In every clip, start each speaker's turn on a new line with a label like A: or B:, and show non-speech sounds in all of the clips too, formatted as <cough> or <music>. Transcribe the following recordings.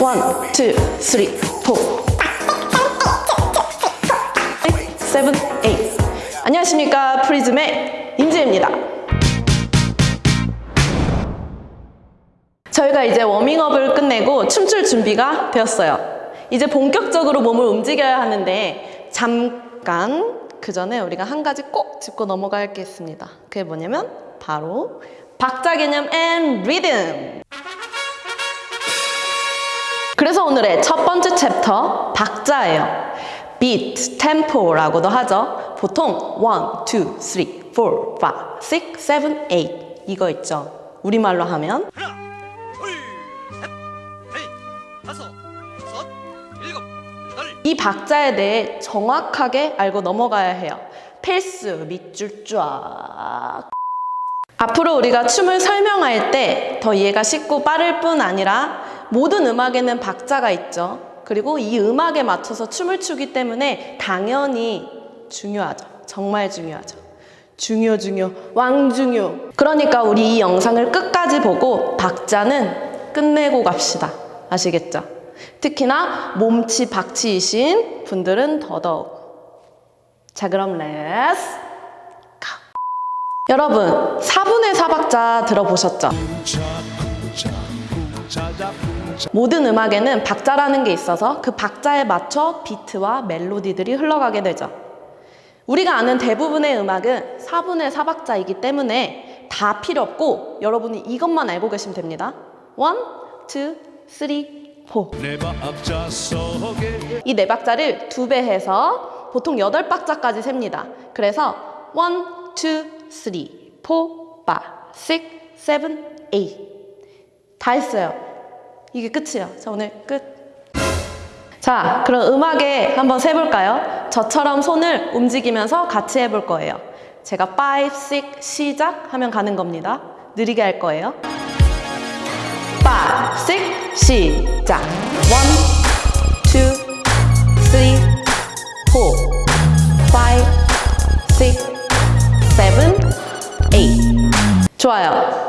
A: One, two, three, four. Seven, eight. 안녕하십니까. 프리즘의 임지입니다. 저희가 이제 워밍업을 끝내고 춤출 준비가 되었어요. 이제 본격적으로 몸을 움직여야 하는데 잠깐 그 전에 우리가 한 가지 꼭 짚고 넘어갈 게 있습니다. 그게 뭐냐면 바로 박자 개념 and 리듬. 그래서 오늘의 첫 번째 챕터 박자예요. beat, tempo라고도 하죠. 보통 1, 2, 3, 4, 5, 6, 7, 8 이거 있죠. 우리말로 하면
B: 하나, 둘, 셋, 넷, 다섯, 여섯, 일곱, 여덟.
A: 이 박자에 대해 정확하게 알고 넘어가야 해요. 필수, 밑줄 쫙. 앞으로 우리가 춤을 설명할 때 더 이해가 쉽고 빠를 뿐 아니라 모든 음악에는 박자가 있죠. 그리고 이 음악에 맞춰서 춤을 추기 때문에 당연히 중요하죠. 정말 중요하죠. 중요, 중요, 왕중요. 그러니까 우리 이 영상을 끝까지 보고 박자는 끝내고 갑시다. 아시겠죠? 특히나 몸치 박치이신 분들은 더더욱. 자, 그럼 let's go. 여러분, 4분의 4박자 들어보셨죠? 모든 음악에는 박자라는 게 있어서 그 박자에 맞춰 비트와 멜로디들이 흘러가게 되죠. 우리가 아는 대부분의 음악은 4분의 4박자이기 때문에 다 필요 없고 여러분이 이것만 알고 계시면 됩니다. 1, 2, 3, 4.
C: 네 박자 속에
A: 이 네 박자를 두 배 해서 보통 여덟 박자까지 셉니다. 그래서 1, 2, 3, 4, 5, 6, 7, 8. 다 했어요. 이게 끝이에요. 자, 오늘 끝. 자, 그럼 음악에 한번 세볼까요? 저처럼 손을 움직이면서 같이 해볼 거예요. 제가 5, 6 시작 하면 가는 겁니다. 느리게 할 거예요. 5, 6 시작. 1, 2, 3, 4, 5, 6, 7, 8. 좋아요.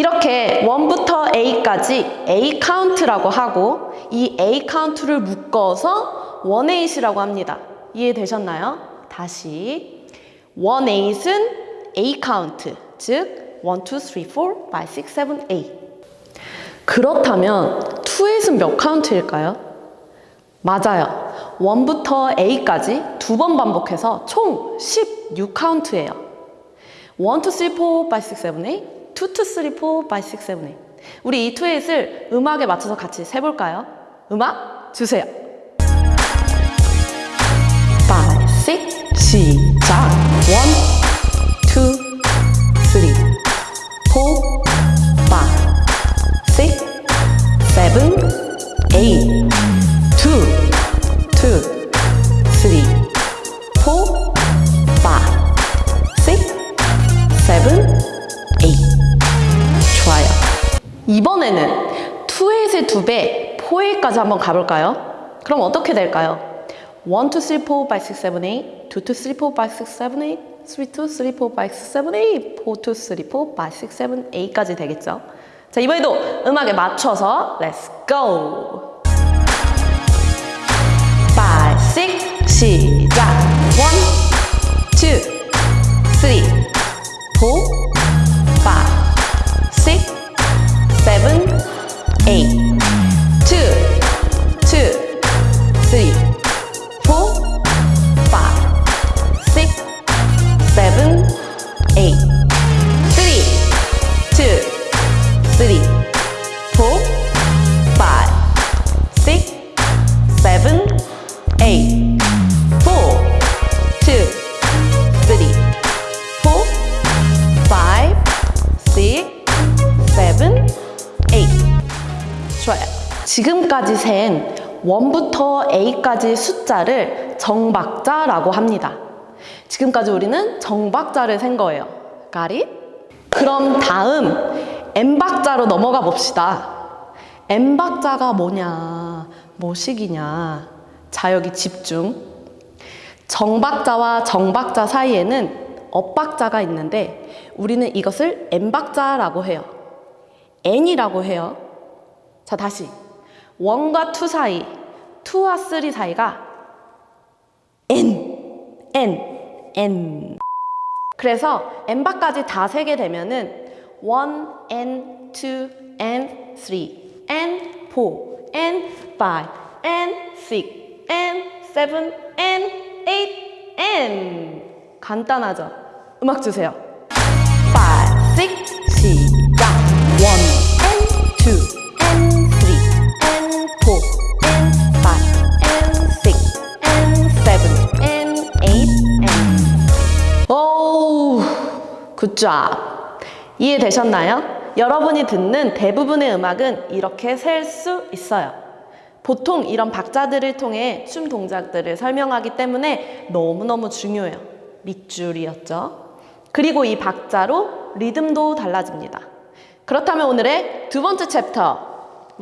A: 이렇게 1부터 eight까지 eight 카운트라고 하고 이 eight 카운트를 묶어서 1-8이라고 합니다. 이해되셨나요? 다시 1-8은 eight 카운트, 즉 1, 2, 3, 4, 5, 6, 7, 8. 그렇다면 2-8은 몇 카운트일까요? 맞아요. 1부터 A까지 두 번 반복해서 총 16카운트예요. 1, 2, 3, 4, 5, 6, 7, 8 2, 2, 3, 4, 5, 6, 7, 8 우리 이 2, 8을 음악에 맞춰서 같이 세볼까요? 음악 주세요 5, 6, 시작 1, 4까지 한번 가볼까요? 그럼 어떻게 될까요? 1, 2, 3, 4, 5, 6, 7, 8 2, 2, 3, 4, 5, 6, 7, 8 3, 2, 3, 4, 5, 6, 7, 8 4, 2, 3, 4, 5, 6, 7, 8까지 되겠죠? 자, 이번에도 음악에 맞춰서 Let's go! 5, 6, 시작! 1, 2, 3, 4, 좋아요. 지금까지 센 1부터 A까지 숫자를 정박자라고 합니다. 지금까지 우리는 정박자를 센 거예요. It? 그럼 다음 M박자로 넘어가 봅시다. M박자가 뭐냐, 뭐식이냐. 자, 여기 집중. 정박자와 정박자 사이에는 엇박자가 있는데 우리는 이것을 N박자라고 해요. N이라고 해요. 자, 다시. 원과 투 사이, 투와 쓰리 사이가 n, n, n. 그래서 n바까지 다 세게 되면은 1, n, 2, n, 3, n, 4, n, 5, n, 6, n, 7, n, 8, n. 간단하죠? 음악 주세요. 5, 6, 시작. 1, n, 2, 굿잡. 이해되셨나요? 여러분이 듣는 대부분의 음악은 이렇게 셀 수 있어요. 보통 이런 박자들을 통해 춤 동작들을 설명하기 때문에 너무너무 중요해요. 밑줄이었죠. 그리고 이 박자로 리듬도 달라집니다. 그렇다면 오늘의 두 번째 챕터,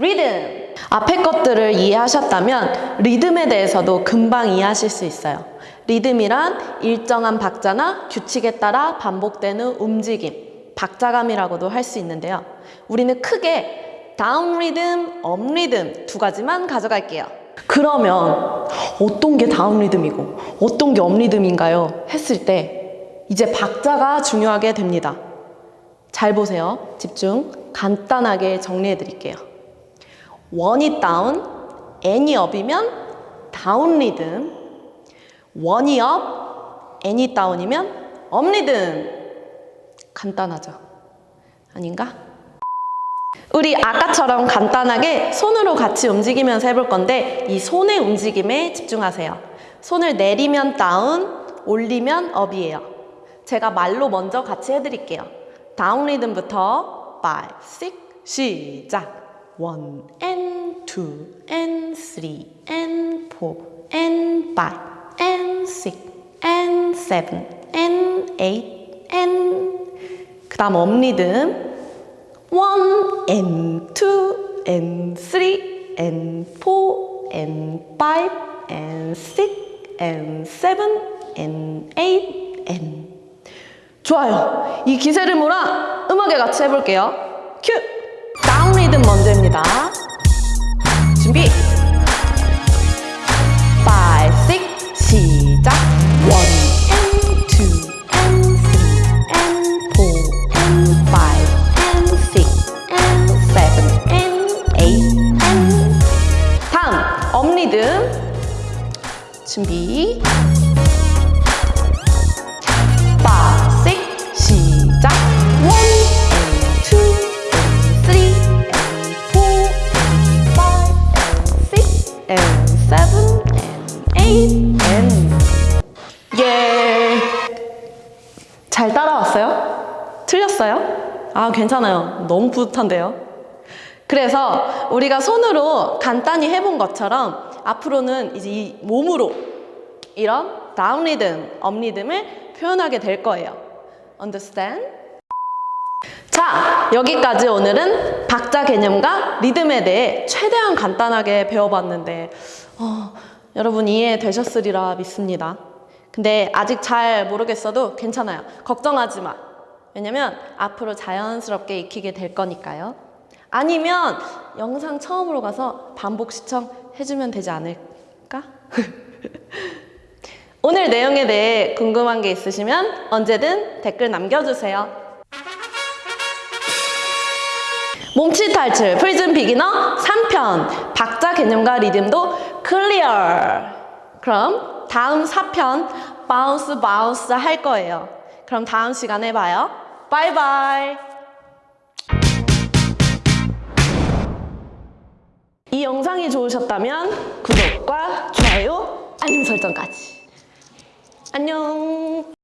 A: 리듬! 앞의 것들을 이해하셨다면 리듬에 대해서도 금방 이해하실 수 있어요. 리듬이란 일정한 박자나 규칙에 따라 반복되는 움직임, 박자감이라고도 할 수 있는데요. 우리는 크게 down 리듬, up 리듬 두 가지만 가져갈게요. 그러면 어떤 게 down 리듬이고 어떤 게 up 리듬인가요? 했을 때 이제 박자가 중요하게 됩니다. 잘 보세요. 집중. 간단하게 정리해 드릴게요. 원이 다운, n이 업이면 다운 리듬, 원이 업, n이 다운이면 업 리듬. 간단하죠? 아닌가? 우리 아까처럼 간단하게 손으로 같이 움직이면서 해볼 건데 이 손의 움직임에 집중하세요. 손을 내리면 다운, 올리면 업이에요. 제가 말로 먼저 같이 해드릴게요. 다운 리듬부터 5, 6, 시작! 1 and 2 and 3 and 4 and 5 and 6 and 7 and 8 and 그 다음 업 리듬 1 and 2 and 3 and 4 and 5 and 6 and 7 and 8 and 좋아요. 이 기세를 몰아 음악에 같이 해볼게요. 큐! 다운 리듬 먼저입니다. 준비! 5, 6, 시작! 1 and 2 and 3 and 4 and 5 and 6 and 7 and 8 and 다음, 업 리듬 준비 and 7 and 8 and yeah. 잘 따라왔어요? 틀렸어요? 아, 괜찮아요. 너무 뿌듯한데요? 그래서 우리가 손으로 간단히 해본 것처럼 앞으로는 이제 이 몸으로 이런 down 리듬, up 리듬을 표현하게 될 거예요. Understand? 자, 여기까지 오늘은 박자 개념과 리듬에 대해 최대한 간단하게 배워봤는데 어, 여러분 이해되셨으리라 믿습니다. 근데 아직 잘 모르겠어도 괜찮아요. 걱정하지 마. 왜냐면 앞으로 자연스럽게 익히게 될 거니까요. 아니면 영상 처음으로 가서 반복 시청해주면 되지 않을까? <laughs> 오늘 내용에 대해 궁금한 게 있으시면 언제든 댓글 남겨주세요. 몸치 탈출 프리즘 beginner 3편 박자 개념과 리듬도 clear. 그럼 다음 4편 bounce bounce 할 거예요. 그럼 다음 시간에 봐요. Bye bye. 이 영상이 좋으셨다면 구독과 좋아요 알림 설정까지. 안녕